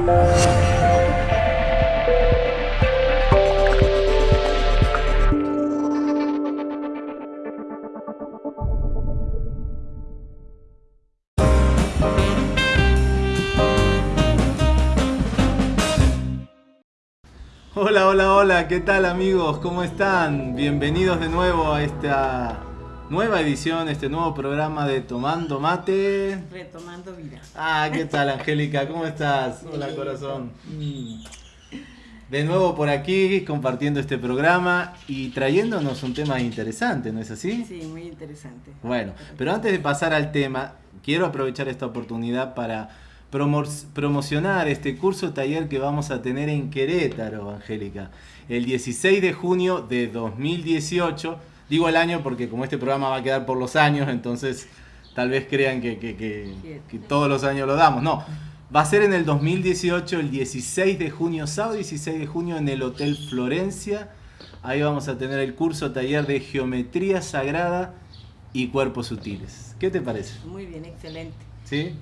Hola, hola, hola, ¿qué tal amigos? ¿Cómo están? Bienvenidos de nuevo a esta nueva edición, este nuevo programa de Tomando Mate. Retomando vida. Ah, ¿qué tal Angélica? ¿Cómo estás? Hola corazón. De nuevo por aquí compartiendo este programa y trayéndonos un tema interesante, ¿no es así? Sí, muy interesante. Bueno, pero antes de pasar al tema, quiero aprovechar esta oportunidad para promocionar este curso taller que vamos a tener en Querétaro, Angélica, el 16 de junio de 2018. Digo el año porque como este programa va a quedar por los años, entonces tal vez crean que, que, todos los años lo damos. No, va a ser en el 2018, el 16 de junio, sábado 16 de junio, en el Hotel Florencia. Ahí vamos a tener el curso taller de Geometría Sagrada y Cuerpos Sutiles. ¿Qué te parece? Muy bien, excelente. ¿Sí?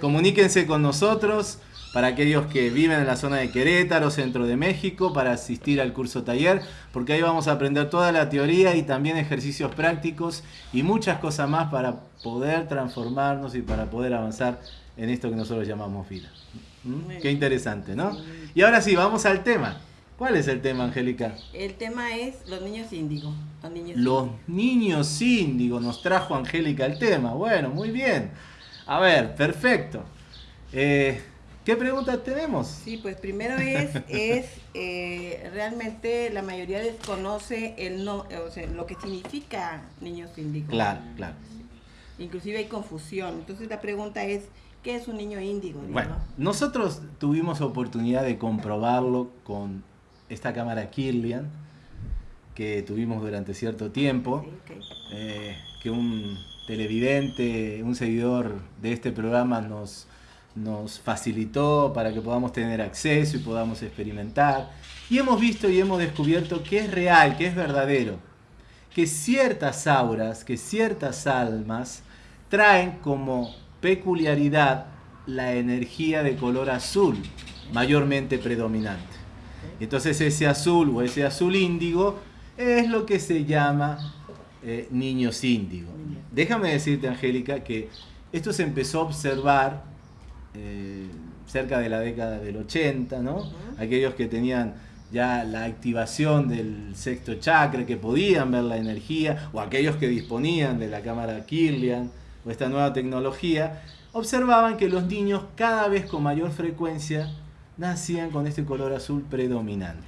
Comuníquense con nosotros para aquellos que viven en la zona de Querétaro, centro de México, para asistir al curso taller, porque ahí vamos a aprender toda la teoría y también ejercicios prácticos y muchas cosas más para poder transformarnos y para poder avanzar en esto que nosotros llamamos vida. ¿Mm? Qué interesante, ¿no? Y ahora sí, vamos al tema. ¿Cuál es el tema, Angélica? El tema es los niños índigo. Los niños, los niños índigo nos trajo Angélica el tema. Bueno, muy bien. A ver, perfecto. Eh, ¿Qué preguntas tenemos? Sí, pues primero es, es eh, realmente la mayoría desconoce el no, o sea, lo que significa niños índigo. Claro, claro. Inclusive hay confusión. Entonces la pregunta es, ¿qué es un niño índigo? Bueno, nosotros tuvimos oportunidad de comprobarlo con esta cámara Kirlian que tuvimos durante cierto tiempo, eh, que un televidente, un seguidor de este programa nos, nos facilitó para que podamos tener acceso y podamos experimentar. Y hemos visto y hemos descubierto que es real, que es verdadero, que ciertas auras, que ciertas almas traen como peculiaridad la energía de color azul, mayormente predominante. Entonces ese azul o ese azul índigo es lo que se llama eh, niños índigo. Déjame decirte, Angélica, que esto se empezó a observar eh, cerca de la década del 80, ¿no? Aquellos que tenían ya la activación del sexto chakra, que podían ver la energía, o aquellos que disponían de la cámara Kirlian o esta nueva tecnología, observaban que los niños cada vez con mayor frecuencia nacían con este color azul predominante.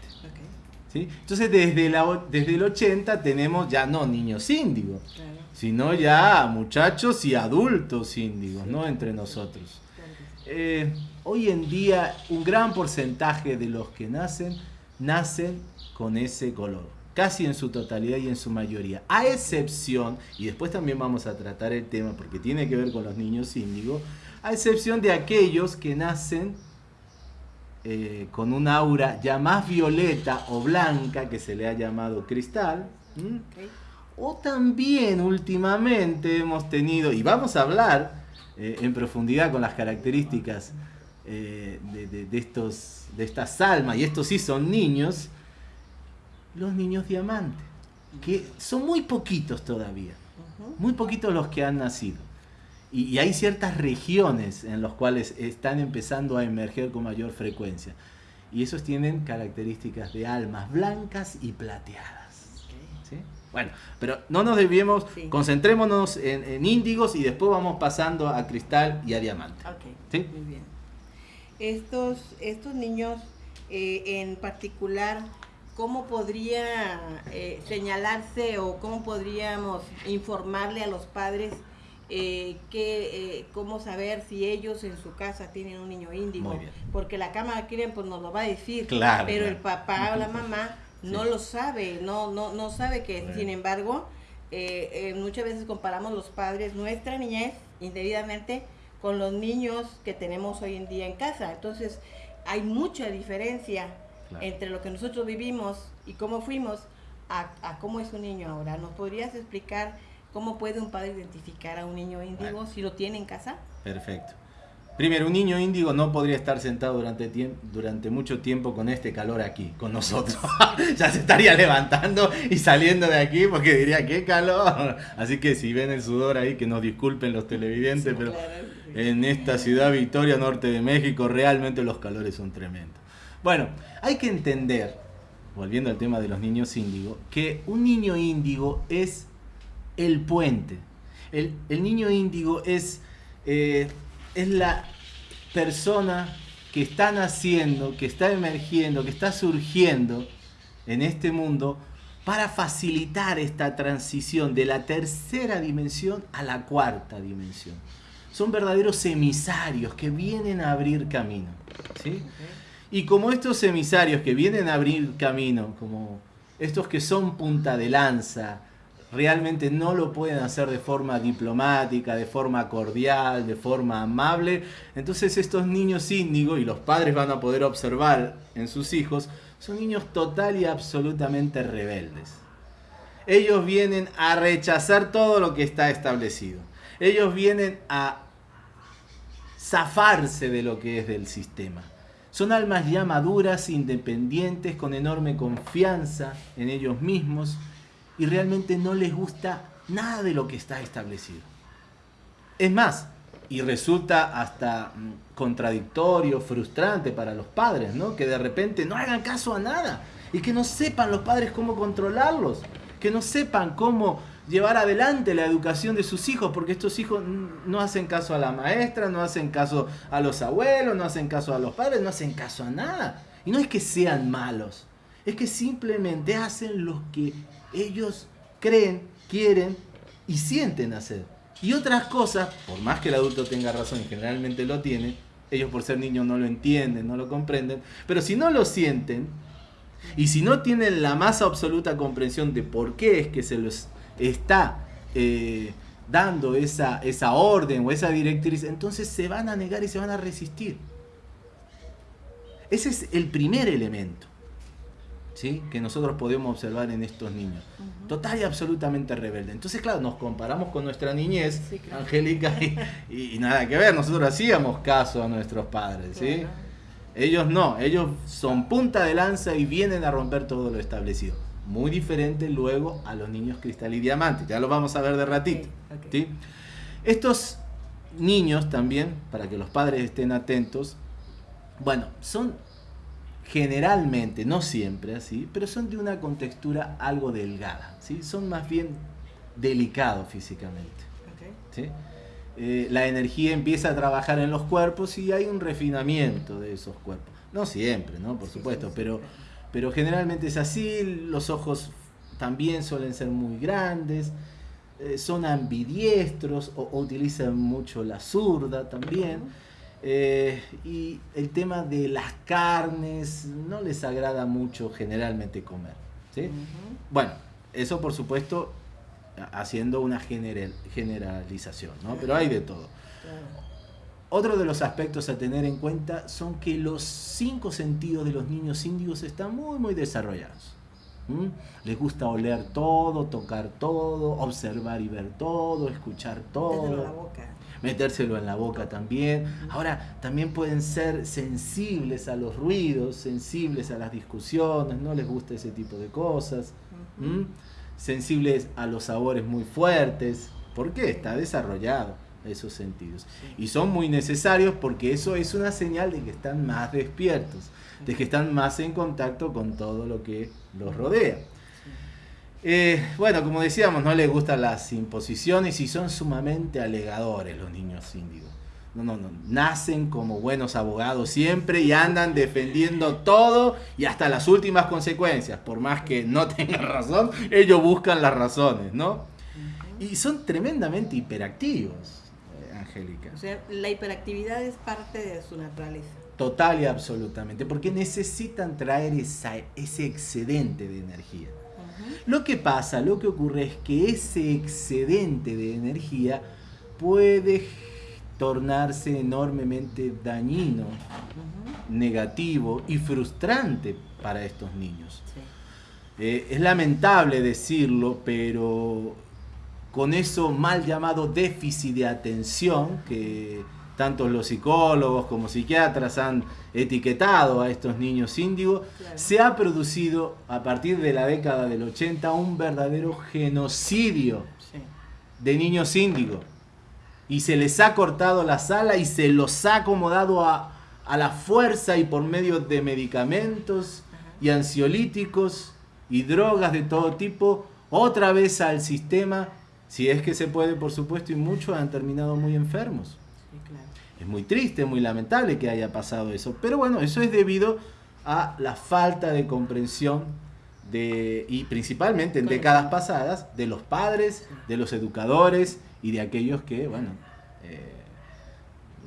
Entonces desde, la, desde el 80 tenemos ya no niños índigos, sino ya muchachos y adultos índigos, ¿no? Entre nosotros. Eh, hoy en día un gran porcentaje de los que nacen, nacen con ese color, casi en su totalidad y en su mayoría, a excepción, y después también vamos a tratar el tema porque tiene que ver con los niños índigos, a excepción de aquellos que nacen eh, con un aura ya más violeta o blanca, que se le ha llamado cristal. O también últimamente hemos tenido, y vamos a hablar eh, en profundidad con las características eh, de, estos, de estas almas, y estos sí son niños, los niños diamantes, que son muy poquitos todavía, muy poquitos los que han nacido. Y, hay ciertas regiones en las cuales están empezando a emerger con mayor frecuencia. Y esos tienen características de almas blancas y plateadas. Bueno, pero no nos debíamos, concentrémonos en, índigos y después vamos pasando a cristal y a diamante. ¿Sí? Muy bien. Estos, estos niños eh, en particular, ¿cómo podría eh, señalarse o cómo podríamos informarle a los padres eh, que, eh, cómo saber si ellos en su casa tienen un niño índigo. Porque la cámara quieren pues nos lo va a decir, pero el papá o la mamá no lo sabe, no, no, no sabe que, sin embargo, eh, muchas veces comparamos los padres nuestra niñez indebidamente con los niños que tenemos hoy en día en casa. Entonces, hay mucha diferencia entre lo que nosotros vivimos y cómo fuimos a, a cómo es un niño ahora. ¿Nos podrías explicar? ¿Cómo puede un padre identificar a un niño índigo si lo tiene en casa? Perfecto. Primero, un niño índigo no podría estar sentado durante, durante mucho tiempo con este calor aquí, con nosotros. ya se estaría levantando y saliendo de aquí porque diría, qué calor. Así que si ven el sudor ahí, que nos disculpen los televidentes, pero en esta ciudad Victoria, norte de México, realmente los calores son tremendos. Bueno, hay que entender, volviendo al tema de los niños índigos, que un niño índigo es el puente. El, niño índigo es... Eh, es la persona que está naciendo, que está emergiendo, que está surgiendo en este mundo para facilitar esta transición de la tercera dimensión a la cuarta dimensión. Son verdaderos emisarios que vienen a abrir camino. ¿sí? Y como estos emisarios que vienen a abrir camino, como estos que son punta de lanza, realmente no lo pueden hacer de forma diplomática, de forma cordial, de forma amable. Entonces estos niños índigo, y los padres van a poder observar en sus hijos, son niños total y absolutamente rebeldes. Ellos vienen a rechazar todo lo que está establecido. Ellos vienen a zafarse de lo que es del sistema. Son almas ya maduras, independientes, con enorme confianza en ellos mismos y realmente no les gusta nada de lo que está establecido. Es más, y resulta hasta mm, contradictorio, frustrante para los padres, ¿no? Que de repente no hagan caso a nada y que no sepan los padres cómo controlarlos, que no sepan cómo llevar adelante la educación de sus hijos, porque estos hijos no hacen caso a la maestra, no hacen caso a los abuelos, no hacen caso a los padres, no hacen caso a nada. Y no es que sean malos, es que simplemente hacen lo que ellos creen, quieren y sienten hacer. Y otras cosas, por más que el adulto tenga razón y generalmente lo tiene, ellos por ser niños no lo entienden, no lo comprenden, pero si no lo sienten y si no tienen la más absoluta comprensión de por qué es que se les está eh, dando esa, esa orden o esa directriz, entonces se van a negar y se van a resistir. Ese es el primer elemento que nosotros podemos observar en estos niños. Total y absolutamente rebelde. Entonces, claro, nos comparamos con nuestra niñez, Angélica, y, nada que ver, nosotros hacíamos caso a nuestros padres. ¿sí? Ellos no, ellos son punta de lanza y vienen a romper todo lo establecido. Muy diferente luego a los niños cristal y diamante, ya lo vamos a ver de ratito. Estos niños también, para que los padres estén atentos, bueno, son generalmente, no siempre así, pero son de una contextura algo delgada, ¿sí? son más bien delicados físicamente. Eh, la energía empieza a trabajar en los cuerpos y hay un refinamiento de esos cuerpos. No siempre, ¿no? Por supuesto, pero, pero generalmente es así, los ojos también suelen ser muy grandes, eh, son ambidiestros o, utilizan mucho la zurda también. Eh, y el tema de las carnes no les agrada mucho generalmente comer. ¿sí? Bueno, eso por supuesto haciendo una general, generalización, ¿no? pero hay de todo. Otro de los aspectos a tener en cuenta son que los cinco sentidos de los niños índigos están muy, muy desarrollados. Les gusta oler todo, tocar todo, observar y ver todo, escuchar todo metérselo en la boca también. Ahora, también pueden ser sensibles a los ruidos, sensibles a las discusiones, no les gusta ese tipo de cosas. Sensibles a los sabores muy fuertes. ¿Por qué? Está desarrollado esos sentidos. Y son muy necesarios porque eso es una señal de que están más despiertos, de que están más en contacto con todo lo que los rodea. Eh, bueno, como decíamos, no les gustan las imposiciones y son sumamente alegadores los niños índigos. No, no, no. Nacen como buenos abogados siempre y andan defendiendo todo y hasta las últimas consecuencias. Por más que no tengan razón, ellos buscan las razones, ¿no? Y son tremendamente hiperactivos, eh, Angélica. O sea, la hiperactividad es parte de su naturaleza. Total y absolutamente, porque necesitan traer ese excedente de energía. Lo que pasa, lo que ocurre es que ese excedente de energía puede tornarse enormemente dañino, negativo y frustrante para estos niños. Eh, es lamentable decirlo, pero con eso mal llamado déficit de atención que tanto los psicólogos como psiquiatras han etiquetado a estos niños índigo, se ha producido a partir de la década del 80 un verdadero genocidio de niños índigo. Y se les ha cortado la sala y se los ha acomodado a, a la fuerza y por medio de medicamentos y ansiolíticos y drogas de todo tipo, otra vez al sistema, si es que se puede, por supuesto, y muchos han terminado muy enfermos. Es muy triste, muy lamentable que haya pasado eso, pero bueno, eso es debido a la falta de comprensión de, y principalmente en décadas pasadas, de los padres, de los educadores y de aquellos que, bueno, eh,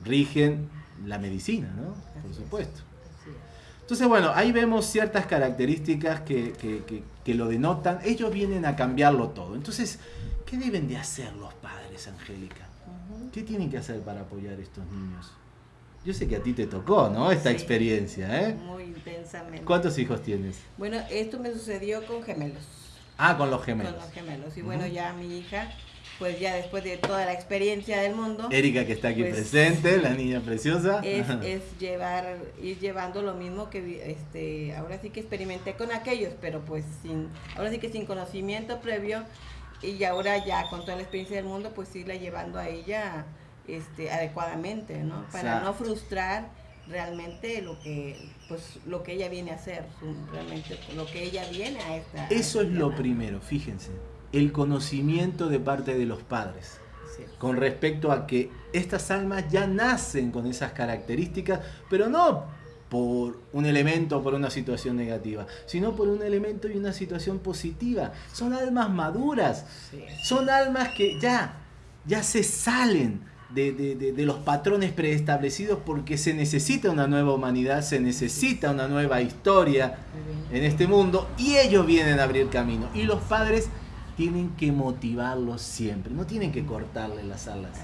rigen la medicina, ¿no? Por supuesto. Entonces, bueno, ahí vemos ciertas características que, lo denotan. Ellos vienen a cambiarlo todo. Entonces, ¿qué deben de hacer los padres, Angélica? ¿Qué tienen que hacer para apoyar a estos niños? Yo sé que a ti te tocó, ¿no? Esta experiencia, ¿eh? Muy intensamente. ¿Cuántos hijos tienes? Bueno, esto me sucedió con gemelos. Ah, con los gemelos. Con los gemelos. Y bueno, ya mi hija pues ya después de toda la experiencia del mundo. Erika que está aquí pues, presente, la niña preciosa. Es, es, llevar, ir llevando lo mismo que este, ahora sí que experimenté con aquellos, pero pues sin, ahora sí que sin conocimiento previo y ahora ya con toda la experiencia del mundo, pues irla llevando a ella este, adecuadamente, ¿no? Para no frustrar realmente lo que pues lo que ella viene a hacer, realmente lo que ella viene a esta. Eso es lo primero, fíjense el conocimiento de parte de los padres con respecto a que estas almas ya nacen con esas características, pero no por un elemento o por una situación negativa, sino por un elemento y una situación positiva. Son almas maduras, son almas que ya, ya se salen de, de, los patrones preestablecidos porque se necesita una nueva humanidad, se necesita una nueva historia en este mundo y ellos vienen a abrir camino. Y los padres tienen que motivarlos siempre, no tienen que cortarle las alas.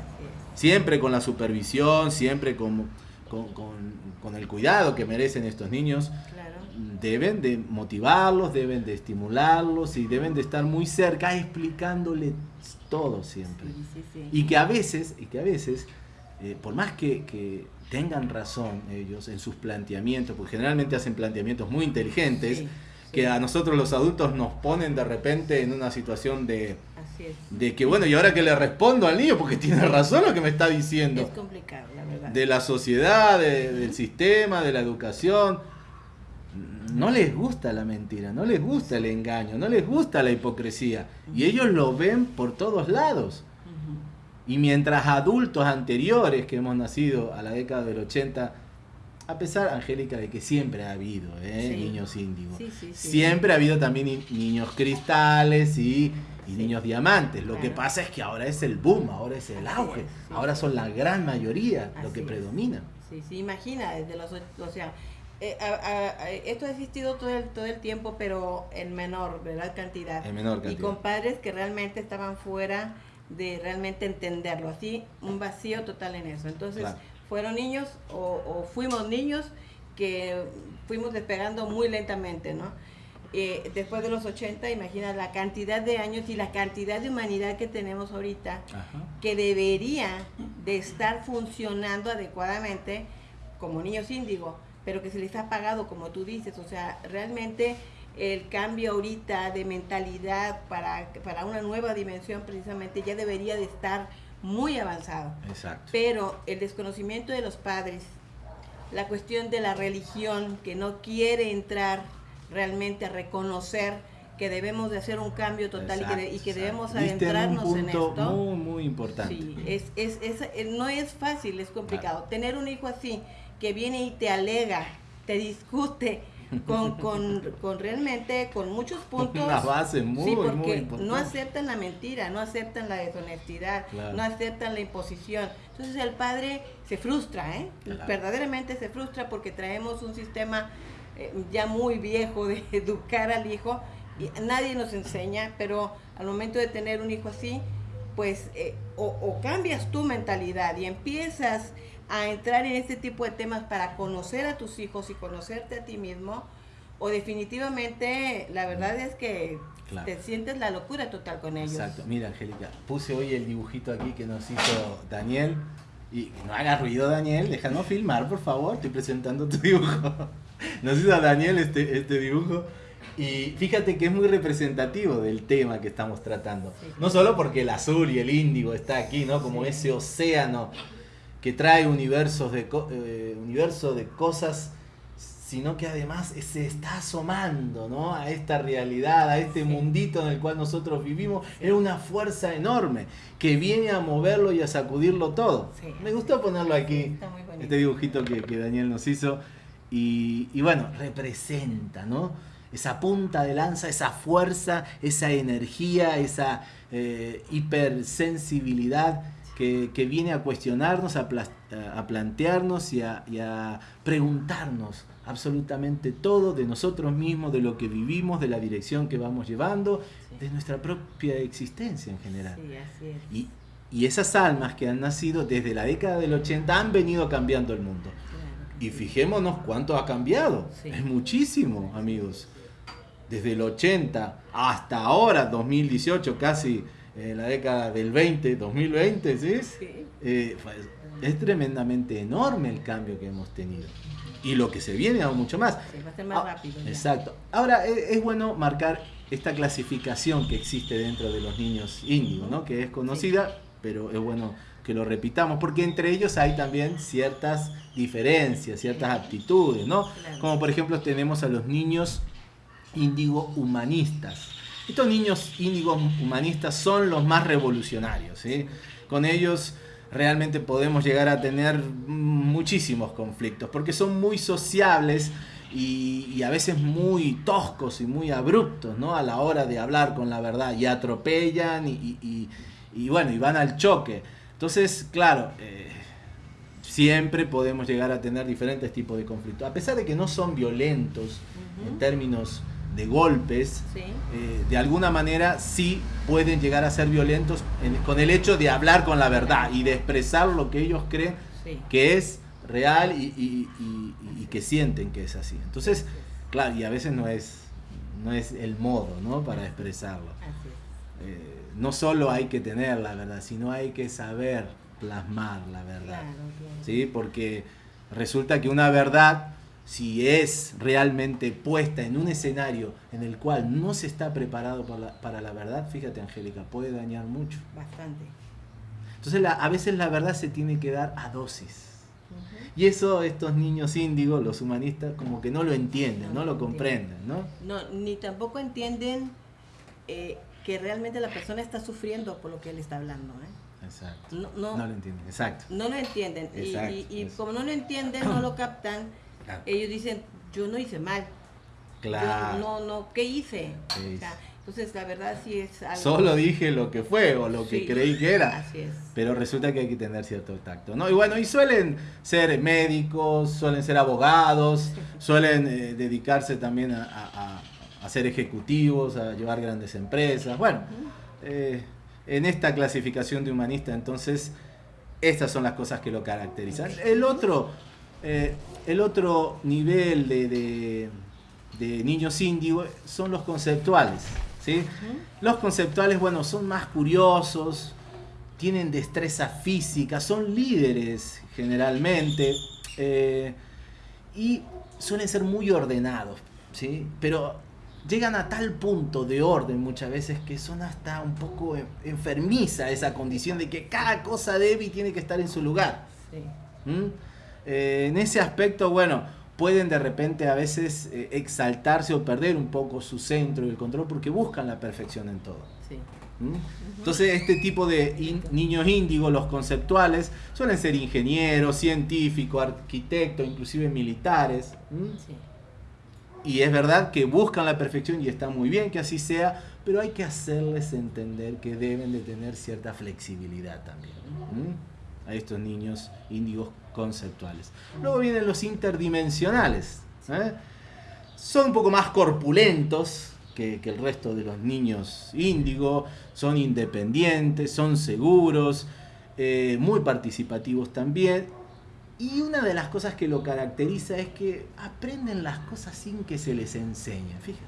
Siempre con la supervisión, siempre con, con, el cuidado que merecen estos niños. Deben de motivarlos, deben de estimularlos y deben de estar muy cerca explicándoles todo siempre. y que a veces, y que a veces, eh, por más que, que, tengan razón ellos en sus planteamientos, porque generalmente hacen planteamientos muy inteligentes, que a nosotros los adultos nos ponen de repente en una situación de, de que, bueno, ¿y ahora que le respondo al niño? Porque tiene razón lo que me está diciendo. Es complicado, la verdad. De la sociedad, del sistema, de la educación. No les gusta la mentira, no les gusta el engaño, no les gusta la hipocresía. Y ellos lo ven por todos lados. Y mientras adultos anteriores que hemos nacido a la década del 80 a pesar, Angélica, de que siempre ha habido ¿eh? niños índigos. siempre ha habido también niños cristales y, niños diamantes. Lo que pasa es que ahora es el boom, ahora es el auge. ahora son la gran mayoría lo que predomina. Sí, sí, imagina, desde los... O sea, eh, esto ha existido todo el, todo el tiempo, pero en menor, ¿verdad? Cantidad. En menor cantidad. Y con padres que realmente estaban fuera de realmente entenderlo. Así, un vacío total en eso. Entonces fueron niños o, fuimos niños que fuimos despegando muy lentamente, ¿no? Eh, después de los 80, imagina la cantidad de años y la cantidad de humanidad que tenemos ahorita, que debería de estar funcionando adecuadamente como niños índigo, pero que se les ha pagado, como tú dices, o sea, realmente el cambio ahorita de mentalidad para, para una nueva dimensión precisamente ya debería de estar muy avanzado. Exacto. Pero el desconocimiento de los padres, la cuestión de la religión que no quiere entrar realmente a reconocer que debemos de hacer un cambio total y que, debemos adentrarnos en, esto. Muy, muy importante. Sí, es, es, es, eh, no es fácil, es complicado. Tener un hijo así que viene y te alega, te discute, con, con, con, realmente, con muchos puntos. Una base muy, sí, porque no aceptan la mentira, no aceptan la deshonestidad, no aceptan la imposición. Entonces el padre se frustra, ¿eh? verdaderamente se frustra porque traemos un sistema eh, ya muy viejo de educar al hijo y nadie nos enseña, pero al momento de tener un hijo así, pues eh, o, o cambias tu mentalidad y empiezas a entrar en este tipo de temas para conocer a tus hijos y conocerte a ti mismo, o definitivamente la verdad es que te sientes la locura total con ellos. Exacto. Mira, Angélica, puse hoy el dibujito aquí que nos hizo Daniel Y no haga ruido, Daniel, déjanos filmar, por favor, estoy presentando tu dibujo. Nos hizo Daniel este, este dibujo. Y fíjate que es muy representativo del tema que estamos tratando. No solo porque el azul y el índigo está aquí, ¿no? Como ese océano que trae universos de, eh, universo de cosas, sino que además se está asomando ¿no? a esta realidad, a este mundito en el cual nosotros vivimos. Es una fuerza enorme que viene a moverlo y a sacudirlo todo. Me gustó ponerlo aquí, este dibujito que, que, Daniel nos hizo. Y, y bueno, representa, ¿no? esa punta de lanza, esa fuerza, esa energía, esa eh, hipersensibilidad que, viene a cuestionarnos, a, plantearnos y a, preguntarnos absolutamente todo de nosotros mismos, de lo que vivimos, de la dirección que vamos llevando, de nuestra propia existencia en general. Y, esas almas que han nacido desde la década del 80 han venido cambiando el mundo. y fijémonos cuánto ha cambiado. Es muchísimo, amigos desde el 80 hasta ahora, 2018, casi en la década del 20, 2020, ¿sí? Eh, es tremendamente enorme el cambio que hemos tenido. Y lo que se viene aún mucho más. va a ser más ah, rápido. Exacto. Ahora, e, es, bueno marcar esta clasificación que existe dentro de los niños índigos, ¿no? Que es conocida, pero es bueno que lo repitamos, porque entre ellos hay también ciertas diferencias, ciertas aptitudes, ¿no? Como por ejemplo tenemos a los niños índigo humanistas. Estos niños índigos humanistas son los más revolucionarios. ¿sí? Con ellos realmente podemos llegar a tener muchísimos conflictos, porque son muy sociables y, a veces muy toscos y muy abruptos ¿no? a la hora de hablar con la verdad y atropellan y, bueno, y van al choque. Entonces, claro, eh, siempre podemos llegar a tener diferentes tipos de conflictos, a pesar de que no son violentos en términos de golpes, eh, de alguna manera sí pueden llegar a ser violentos con el hecho de hablar con la verdad y de expresar lo que ellos creen que es real y, que sienten que es así. Entonces, claro, y a veces no es, no es el modo ¿no? para expresarlo. Eh, no solo hay que tener la verdad, sino hay que saber plasmar la verdad. ¿sí? Porque resulta que una verdad si es realmente puesta en un escenario en el cual no se está preparado para la, verdad, fíjate Angélica, puede dañar mucho. Bastante. Entonces a veces la verdad se tiene que dar a dosis. Y eso estos niños índigos, los humanistas, como que no lo entienden, no, lo comprenden, ¿no? No, ni tampoco entienden eh, que realmente la persona está sufriendo por lo que él está hablando, ¿eh? Exacto. No, lo entienden, exacto. No lo entienden. y, como no lo entienden, no lo captan, ellos dicen, yo no hice mal. Claro. no, no, ¿qué hice? entonces, la verdad sí es algo... Solo dije lo que fue o lo que creí que era. Así es. Pero resulta que hay que tener cierto tacto, ¿no? Y bueno, y suelen ser médicos, suelen ser abogados, suelen eh, dedicarse también a, ser ejecutivos, a llevar grandes empresas. Bueno, eh, en esta clasificación de humanista, entonces, estas son las cosas que lo caracterizan. El otro eh, el otro nivel de, niños índigos son los conceptuales. ¿sí? Los conceptuales, bueno, son más curiosos, tienen destreza física, son líderes generalmente eh, y suelen ser muy ordenados, ¿sí? pero llegan a tal punto de orden muchas veces que son hasta un poco enfermiza esa condición de que cada cosa debe y tiene que estar en su lugar. ¿Mm? Eh, en ese aspecto, bueno, pueden de repente a veces eh, exaltarse o perder un poco su centro y el control porque buscan la perfección en todo. ¿Mm? Entonces este tipo de niños índigos, los conceptuales, suelen ser ingenieros, científicos, arquitectos, inclusive militares. Y es verdad que buscan la perfección y está muy bien que así sea, pero hay que hacerles entender que deben de tener cierta flexibilidad también. A estos niños índigos conceptuales. Luego vienen los interdimensionales. ¿eh? Son un poco más corpulentos que, el resto de los niños índigo, son independientes, son seguros, eh, muy participativos también. Y una de las cosas que lo caracteriza es que aprenden las cosas sin que se les enseñe, fíjate.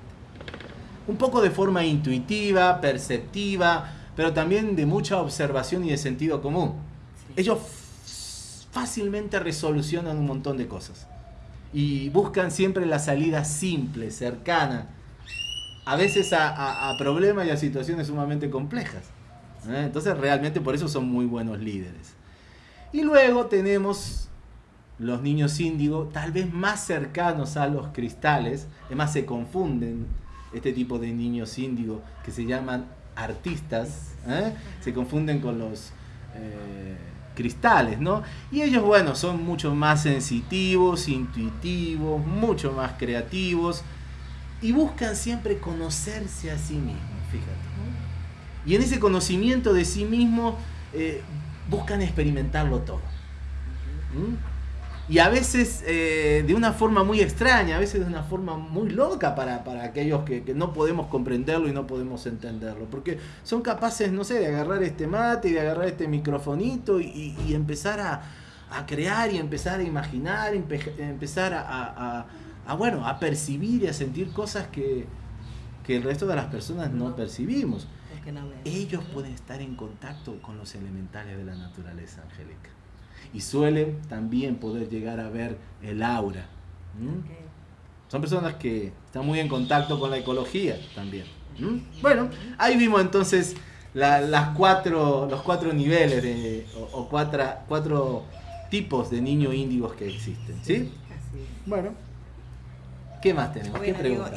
Un poco de forma intuitiva, perceptiva, pero también de mucha observación y de sentido común. Ellos fácilmente resolucionan un montón de cosas. Y buscan siempre la salida simple, cercana, a veces a, problemas y a situaciones sumamente complejas. ¿eh? Entonces realmente por eso son muy buenos líderes. Y luego tenemos los niños índigo, tal vez más cercanos a los cristales, además se confunden este tipo de niños índigo que se llaman artistas, ¿eh? se confunden con los eh, cristales, ¿no? Y ellos, bueno, son mucho más sensitivos, intuitivos, mucho más creativos y buscan siempre conocerse a sí mismos, fíjate. Y en ese conocimiento de sí mismo eh, buscan experimentarlo todo. Y a veces eh, de una forma muy extraña, a veces de una forma muy loca para, aquellos que, no podemos comprenderlo y no podemos entenderlo. Porque son capaces, no sé, de agarrar este mate y de agarrar este microfonito y, empezar a, crear y empezar a imaginar, empezar a, bueno, a percibir y a sentir cosas que, el resto de las personas no, percibimos. Ellos pueden estar en contacto con los elementales de la naturaleza angélica y suelen también poder llegar a ver el aura. Son personas que están muy en contacto con la ecología también. Bueno, ahí vimos entonces las cuatro, los cuatro niveles de, o, cuatro, cuatro, tipos de niños índigos que existen. ¿sí? Bueno, ¿qué más tenemos?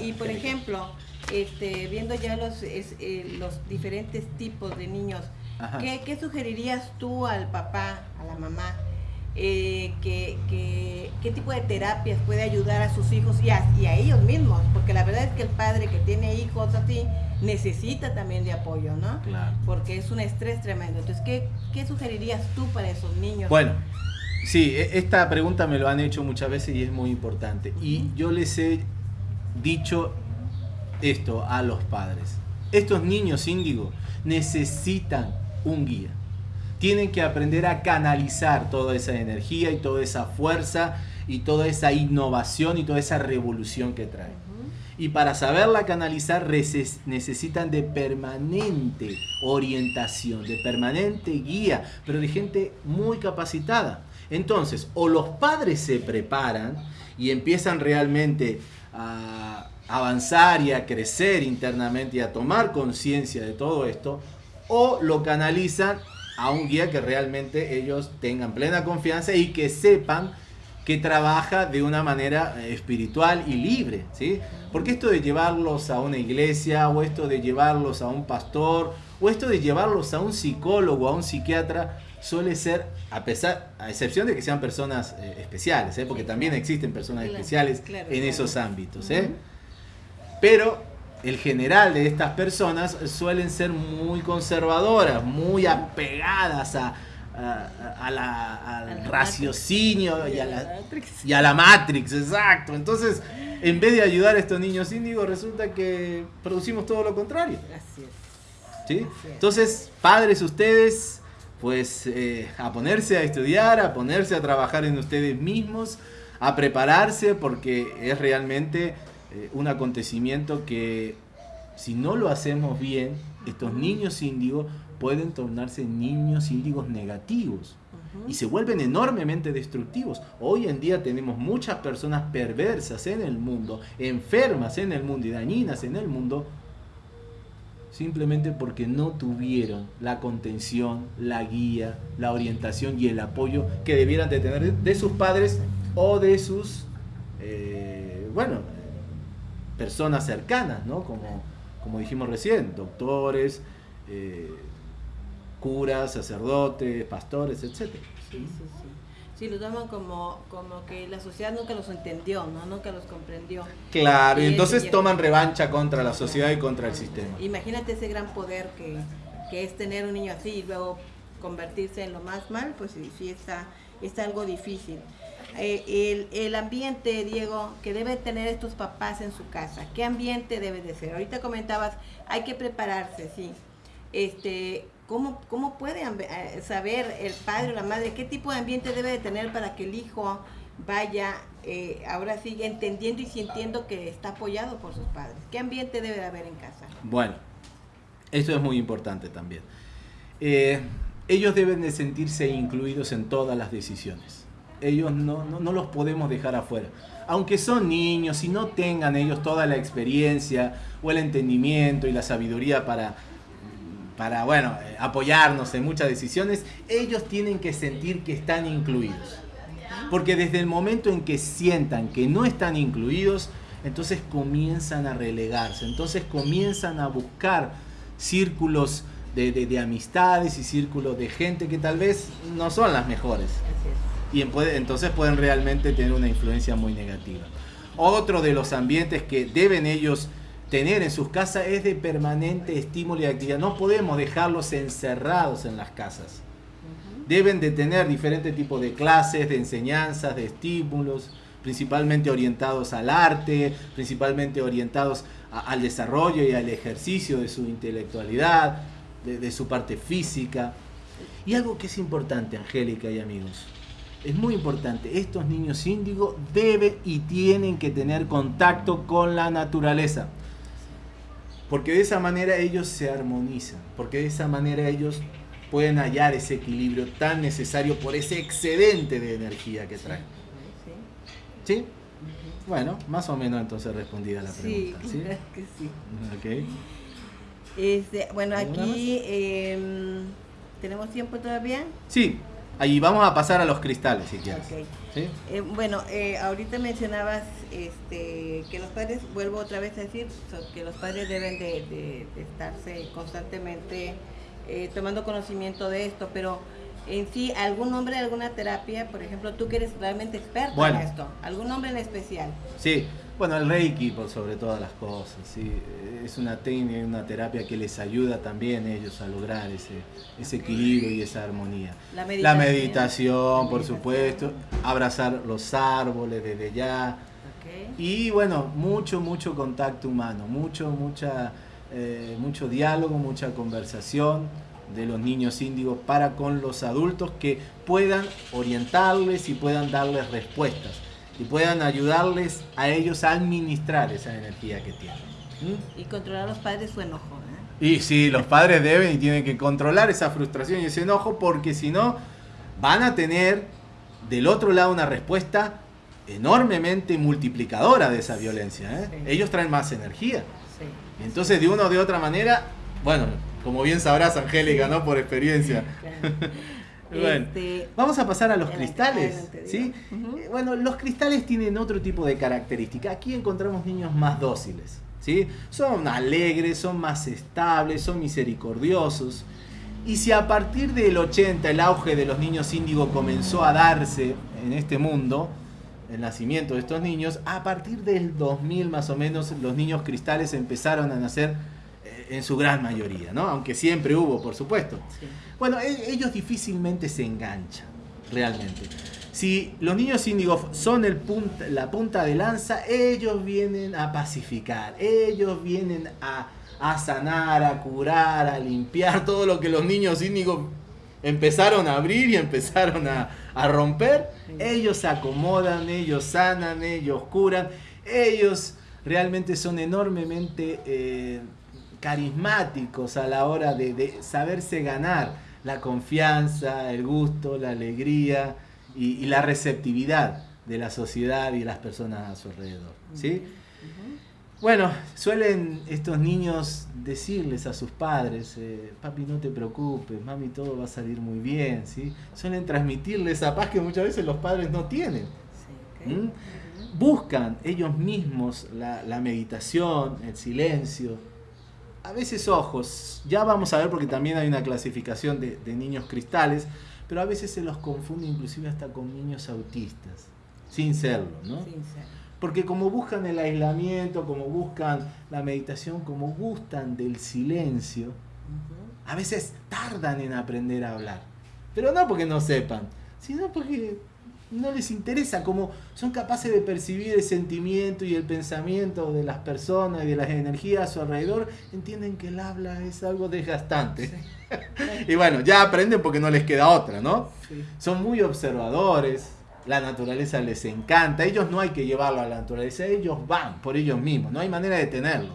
y por ejemplo, este, viendo ya los, eh, los diferentes tipos de niños, ¿qué, sugerirías tú al papá, a la mamá? Eh, qué tipo de terapias puede ayudar a sus hijos y a, ellos mismos, porque la verdad es que el padre que tiene hijos así necesita también de apoyo, ¿no? Claro. Porque es un estrés tremendo. Entonces, ¿qué, ¿qué sugerirías tú para esos niños? Bueno, sí, e, esta pregunta me lo han hecho muchas veces y es muy importante. Y yo les he dicho esto a los padres. Estos niños índigos necesitan un guía tienen que aprender a canalizar toda esa energía y toda esa fuerza y toda esa innovación y toda esa revolución que trae. Y para saberla canalizar necesitan de permanente orientación, de permanente guía, pero de gente muy capacitada. Entonces, o los padres se preparan y empiezan realmente a avanzar y a crecer internamente y a tomar conciencia de todo esto, o lo canalizan a un guía que realmente ellos tengan plena confianza y que sepan que trabaja de una manera eh, espiritual y libre, ¿sí? Porque esto de llevarlos a una iglesia, o esto de llevarlos a un pastor, o esto de llevarlos a un psicólogo, a un psiquiatra, suele ser, a pesar, a excepción de que sean personas eh, especiales, ¿eh? porque también existen personas especiales en esos ámbitos, ¿eh? Pero el general de estas personas suelen ser muy conservadoras, muy apegadas a, al raciocinio y a, la, y a la Matrix, exacto. Entonces, en vez de ayudar a estos niños índigos, resulta que producimos todo lo contrario. ¿Sí? Entonces, padres ustedes, pues eh, a ponerse a estudiar, a ponerse a trabajar en ustedes mismos, a prepararse, porque es realmente eh, un acontecimiento que si no lo hacemos bien, estos niños índigos pueden tornarse niños índigos negativos y se vuelven enormemente destructivos. Hoy en día tenemos muchas personas perversas en el mundo, enfermas en el mundo y dañinas en el mundo, simplemente porque no tuvieron la contención, la guía, la orientación y el apoyo que debieran de tener de sus padres o de sus, eh, bueno, personas cercanas, ¿no? Como, como dijimos recién, doctores, eh, curas, sacerdotes, pastores, etc. Sí, sí, sí. Sí, lo toman como, como que la sociedad nunca los entendió, ¿no? Nunca los comprendió. Claro, y, entonces toman revancha contra la sociedad y contra el sistema. Imagínate ese gran poder que, que es tener un niño así y luego convertirse en lo más mal, pues sí, sí está, está algo difícil. Eh, el, ambiente, Diego, que deben tener estos papás en su casa. ¿Qué ambiente debe de ser? Ahorita comentabas, hay que prepararse, sí. Este, ¿cómo, ¿Cómo puede eh, saber el padre o la madre qué tipo de ambiente debe de tener para que el hijo vaya, eh, ahora sí, entendiendo y sintiendo que está apoyado por sus padres? ¿Qué ambiente debe de haber en casa? Bueno, esto es muy importante también. ellos deben de sentirse incluidos en todas las decisiones. Ellos no, no, los podemos dejar afuera. Aunque son niños y no tengan ellos toda la experiencia o el entendimiento y la sabiduría para, para bueno, eh, apoyarnos en muchas decisiones, ellos tienen que sentir que están incluidos. Porque desde el momento en que sientan que no están incluidos, entonces comienzan a relegarse, entonces comienzan a buscar círculos de, amistades y círculos de gente que tal vez no son las mejores. Y entonces pueden realmente tener una influencia muy negativa. Otro de los ambientes que deben ellos tener en sus casas es de permanente estímulo y actividad. No podemos dejarlos encerrados en las casas. Deben de tener diferentes tipos de clases, de enseñanzas, de estímulos, principalmente orientados al arte, principalmente orientados al desarrollo y al ejercicio de su intelectualidad, de, su parte física. Y algo que es importante, Angélica y amigos, es muy importante, estos niños índigo deben y tienen que tener contacto con la naturaleza. Porque de esa manera ellos se armonizan, porque de esa manera ellos pueden hallar ese equilibrio tan necesario por ese excedente de energía que traen. ¿Sí? Bueno, más o menos entonces respondida la pregunta. Sí, que sí. Okay. Este, bueno, aquí em, tenemos tiempo todavía. Sí, ahí vamos a pasar a los cristales si quieres. Eh, bueno, eh, ahorita mencionabas este, que los padres, vuelvo otra vez a decir, que los padres deben de, estarse constantemente eh, tomando conocimiento de esto, pero en sí, algún nombre de alguna terapia, por ejemplo, tú que eres realmente experto en esto, algún nombre en especial. Sí, bueno, el Reiki por sobre todas las cosas, sí, es una técnica, una terapia que les ayuda también a ellos a lograr ese, ese equilibrio y esa armonía. La meditación, por supuesto, abrazar los árboles desde ya. Y bueno, mucho, mucho contacto humano, mucho, mucha, eh, mucho diálogo, mucha conversación de los niños índigos para con los adultos que puedan orientarles y puedan darles respuestas y puedan ayudarles a ellos a administrar esa energía que tienen. ¿Mm? Y controlar a los padres su enojo. ¿eh? Y sí, los padres deben y tienen que controlar esa frustración y ese enojo porque si no van a tener del otro lado una respuesta enormemente multiplicadora de esa violencia. ¿eh? Ellos traen más energía. Entonces, de una o de otra manera, bueno, como bien sabrás, Angélica, ¿no? Por experiencia. bueno, este, vamos a pasar a los cristales. ¿sí? Eh, bueno, los cristales tienen otro tipo de característica. Aquí encontramos niños más dóciles. ¿sí? Son alegres, son más estables, son misericordiosos. Y si a partir del 80 el auge de los niños índigo comenzó a darse en este mundo, el nacimiento de estos niños, a partir del 2000 más o menos los niños cristales empezaron a nacer en su gran mayoría, ¿no? Aunque siempre hubo, por supuesto. Bueno, e-, ellos difícilmente se enganchan, realmente. Si los niños índigos son el punta, la punta de lanza, ellos vienen a pacificar, ellos vienen a, sanar, a curar, a limpiar todo lo que los niños índigos empezaron a abrir y empezaron a, romper. Ellos se acomodan, ellos sanan, ellos curan, ellos realmente son enormemente eh, carismáticos a la hora de, saberse ganar la confianza, el gusto, la alegría y, la receptividad de la sociedad y las personas a su alrededor. ¿sí? Bueno, suelen estos niños decirles a sus padres, eh, papi no te preocupes, mami todo va a salir muy bien, ¿sí? Suelen transmitirles esa paz que muchas veces los padres no tienen. ¿Mm? Buscan ellos mismos la, la meditación, el silencio, a veces ojos, ya vamos a ver porque también hay una clasificación de, niños cristales, pero a veces se los confunde inclusive hasta con niños autistas, sin serlo, ¿no? Sin Porque como buscan el aislamiento, como buscan la meditación, como gustan del silencio, a veces tardan en aprender a hablar. Pero no porque no sepan, sino porque no les interesa, como son capaces de percibir el sentimiento y el pensamiento de las personas y de las energías a su alrededor, entienden que el habla es algo desgastante. y bueno, ya aprenden porque no les queda otra, ¿no? Son muy observadores, la naturaleza les encanta, ellos no hay que llevarlo a la naturaleza, ellos van por ellos mismos, no hay manera de tenerlo.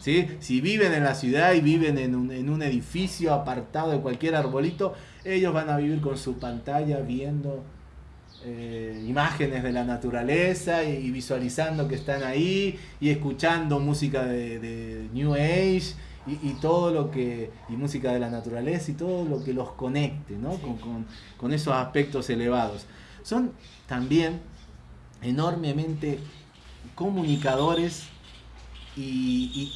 ¿sí? Si viven en la ciudad y viven en un, en un edificio apartado de cualquier arbolito, ellos van a vivir con su pantalla viendo eh, imágenes de la naturaleza y, visualizando que están ahí y escuchando música de, New Age y, todo lo que, y música de la naturaleza y todo lo que los conecte ¿no? con, esos aspectos elevados. Son también enormemente comunicadores y, y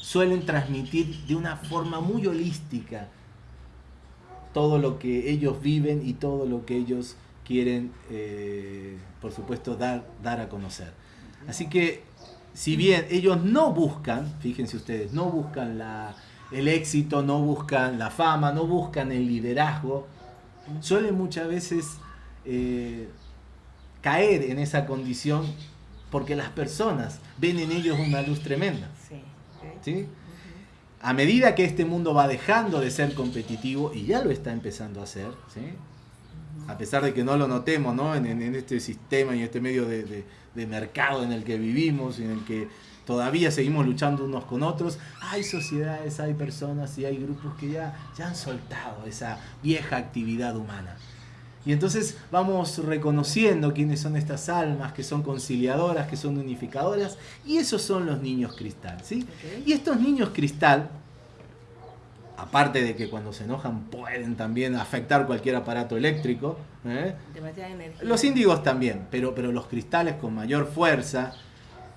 suelen transmitir de una forma muy holística todo lo que ellos viven y todo lo que ellos quieren, eh, por supuesto, dar, dar a conocer. Así que, si bien ellos no buscan, fíjense ustedes, no buscan la, el éxito, no buscan la fama, no buscan el liderazgo, suelen muchas veces eh, caer en esa condición porque las personas ven en ellos una luz tremenda. ¿sí? A medida que este mundo va dejando de ser competitivo, y ya lo está empezando a hacer, ¿sí? A pesar de que no lo notemos ¿no? En, este sistema y en este medio de, mercado en el que vivimos, en el que todavía seguimos luchando unos con otros, hay sociedades, hay personas y hay grupos que ya, ya han soltado esa vieja actividad humana. Y entonces vamos reconociendo quiénes son estas almas, que son conciliadoras, que son unificadoras, y esos son los niños cristal. ¿sí? Y estos niños cristal aparte de que cuando se enojan pueden también afectar cualquier aparato eléctrico. ¿eh? Los índigos también, pero, pero los cristales con mayor fuerza.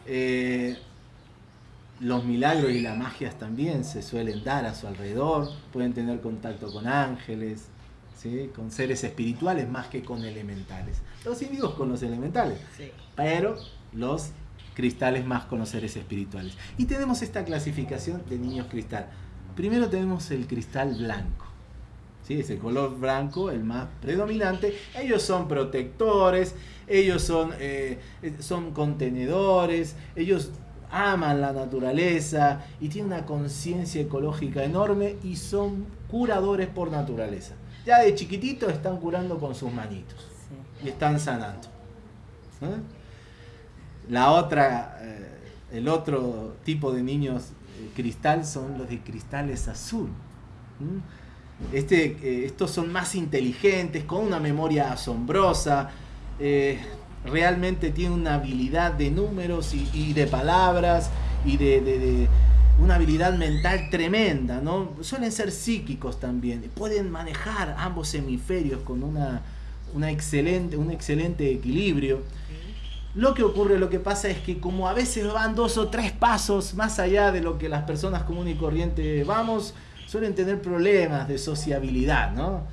Eh, los milagros y las magias también se suelen dar a su alrededor, pueden tener contacto con ángeles, ¿sí? con seres espirituales más que con elementales. Los índigos con los elementales, pero los cristales más con los seres espirituales. Y tenemos esta clasificación de niños cristal. Primero tenemos el cristal blanco. ¿sí? Ese color blanco, el más predominante. Ellos son protectores, ellos son, eh, son contenedores, ellos aman la naturaleza y tienen una conciencia ecológica enorme y son curadores por naturaleza. Ya de chiquititos están curando con sus manitos y están sanando. ¿eh? La otra, eh, el otro tipo de niños cristal son los de cristales azul. Este, eh, estos son más inteligentes, con una memoria asombrosa, eh, realmente tienen una habilidad de números y, de palabras y de, una habilidad mental tremenda, ¿no? Suelen ser psíquicos también, pueden manejar ambos hemisferios con una excelente, un excelente equilibrio. Lo que ocurre, lo que pasa es que como a veces van dos o tres pasos más allá de lo que las personas comunes y corrientes vamos, suelen tener problemas de sociabilidad, ¿no?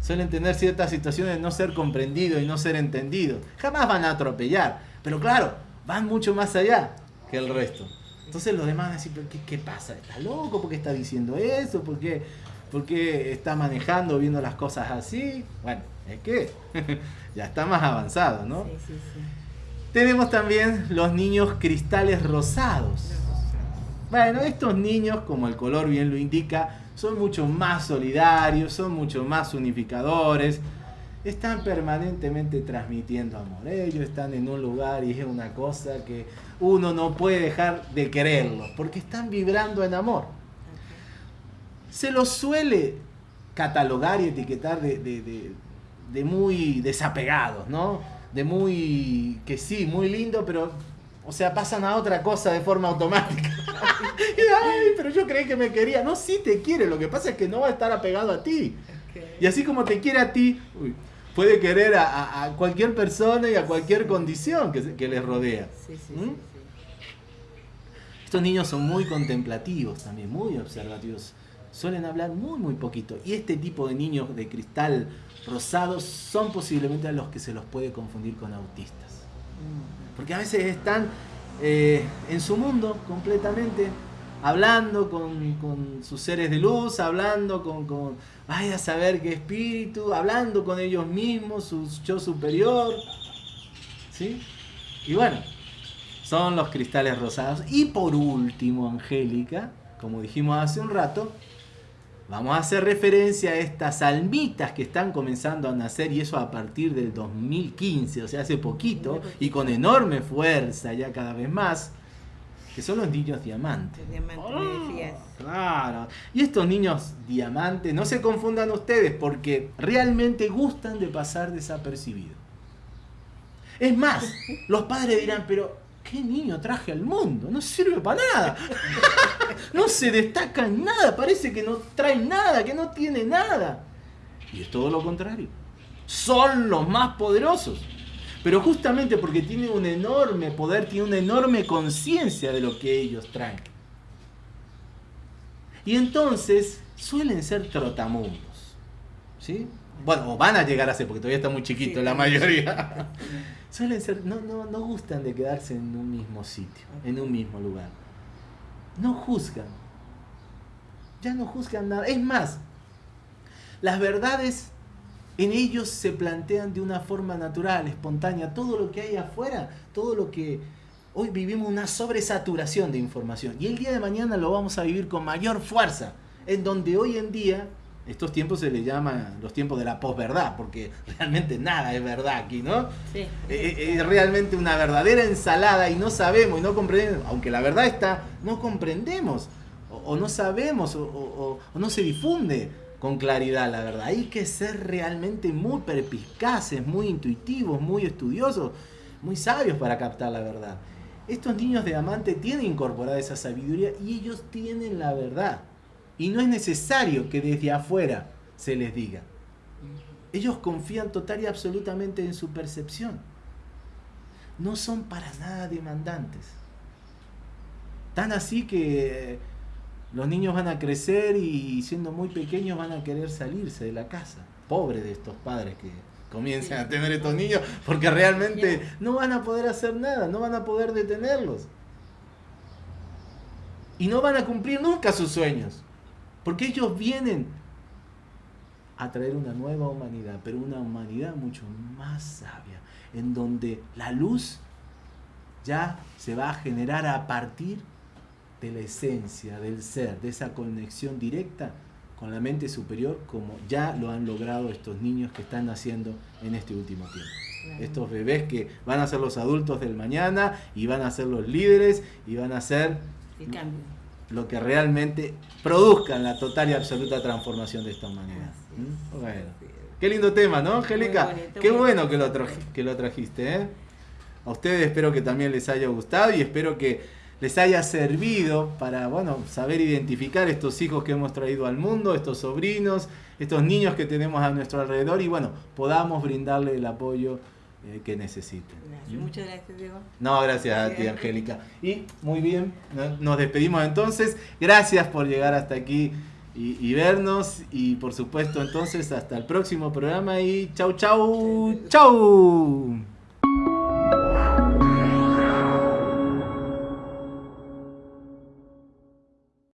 Suelen tener ciertas situaciones de no ser comprendido y no ser entendido. Jamás van a atropellar, pero claro, van mucho más allá que el resto. Entonces los demás van a decir, ¿qué, qué pasa? ¿Está loco? ¿Por qué está diciendo eso? ¿Por qué, ¿Por qué está manejando, viendo las cosas así? Bueno, es que ya está más avanzado, ¿no? Sí, sí, sí. Tenemos también los niños cristales rosados. Bueno, estos niños, como el color bien lo indica, son mucho más solidarios, son mucho más unificadores, están permanentemente transmitiendo amor. Ellos están en un lugar y es una cosa que uno no puede dejar de quererlos, porque están vibrando en amor. Se los suele catalogar y etiquetar de, de muy desapegados, ¿no? De muy, que sí, muy lindo, pero, o sea, pasan a otra cosa de forma automática. Ay, pero yo creí que me quería. No, sí te quiere, lo que pasa es que no va a estar apegado a ti. Y así como te quiere a ti, puede querer a, cualquier persona y a cualquier condición que, que les rodea. ¿Mm? Estos niños son muy contemplativos también, muy observativos. Suelen hablar muy, muy poquito. Y este tipo de niños de cristal rosados son posiblemente a los que se los puede confundir con autistas. Porque a veces están eh, en su mundo completamente, hablando con, sus seres de luz, hablando con, con, vaya a saber qué espíritu, hablando con ellos mismos, su yo superior. ¿Sí? Y bueno, son los cristales rosados. Y por último, Angélica, como dijimos hace un rato, Vamos a hacer referencia a estas almitas que están comenzando a nacer y eso a partir del 2015, o sea, hace poquito y con enorme fuerza ya cada vez más. que son los niños diamantes. Diamante, me decías. Claro. Y estos niños diamantes, no se confundan ustedes, porque realmente gustan de pasar desapercibidos. Es más, los padres dirán, pero ¿qué niño traje al mundo? No sirve para nada. No se destaca en nada, parece que no trae nada, que no tiene nada. Y es todo lo contrario. Son los más poderosos. Pero justamente porque tienen un enorme poder, tienen una enorme conciencia de lo que ellos traen. Y entonces suelen ser trotamundos. ¿Sí? Bueno, o van a llegar a ser, porque todavía está muy chiquito la mayoría. suelen ser, no, no, no gustan de quedarse en un mismo sitio, en un mismo lugar. No juzgan. Ya no juzgan nada. Es más, las verdades en ellos se plantean de una forma natural, espontánea. Todo lo que hay afuera, todo lo que... Hoy vivimos una sobresaturación de información y el día de mañana lo vamos a vivir con mayor fuerza, en donde hoy en día, estos tiempos se le llaman los tiempos de la posverdad, porque realmente nada es verdad aquí, ¿no? Sí. Eh, eh, es realmente una verdadera ensalada y no sabemos y no comprendemos, aunque la verdad está, no comprendemos o, no sabemos o no se difunde con claridad, la verdad. Hay que ser realmente muy perspicaces, muy intuitivos, muy estudiosos, muy sabios para captar la verdad. Estos niños de amante tienen incorporada esa sabiduría y ellos tienen la verdad. Y no es necesario que desde afuera se les diga. Ellos confían total y absolutamente en su percepción. No son para nada demandantes. Tan así que los niños van a crecer y siendo muy pequeños van a querer salirse de la casa. Pobre de estos padres que comiencen a tener estos niños porque realmente no van a poder hacer nada, no van a poder detenerlos. Y no van a cumplir nunca sus sueños. Porque ellos vienen a traer una nueva humanidad, pero una humanidad mucho más sabia, en donde la luz ya se va a generar a partir de la esencia, del ser, de esa conexión directa con la mente superior, como ya lo han logrado estos niños que están naciendo en este último tiempo. Estos bebés que van a ser los adultos del mañana y van a ser los líderes y van a ser lo que realmente produzcan la total y absoluta transformación de esta humanidad. ¿Mm? Bueno, qué lindo tema, ¿no, Angélica? Qué bueno que lo, que lo trajiste. ¿eh? A ustedes espero que también les haya gustado y espero que les haya servido para, bueno, saber identificar estos hijos que hemos traído al mundo, estos sobrinos, estos niños que tenemos a nuestro alrededor y, bueno, podamos brindarle el apoyo que necesiten. ¿Mm? Muchas gracias, Diego. No, gracias a ti, Angélica. Y muy bien, nos despedimos entonces. Gracias por llegar hasta aquí y, y, vernos. Y por supuesto, entonces, hasta el próximo programa y chau, chau, chau.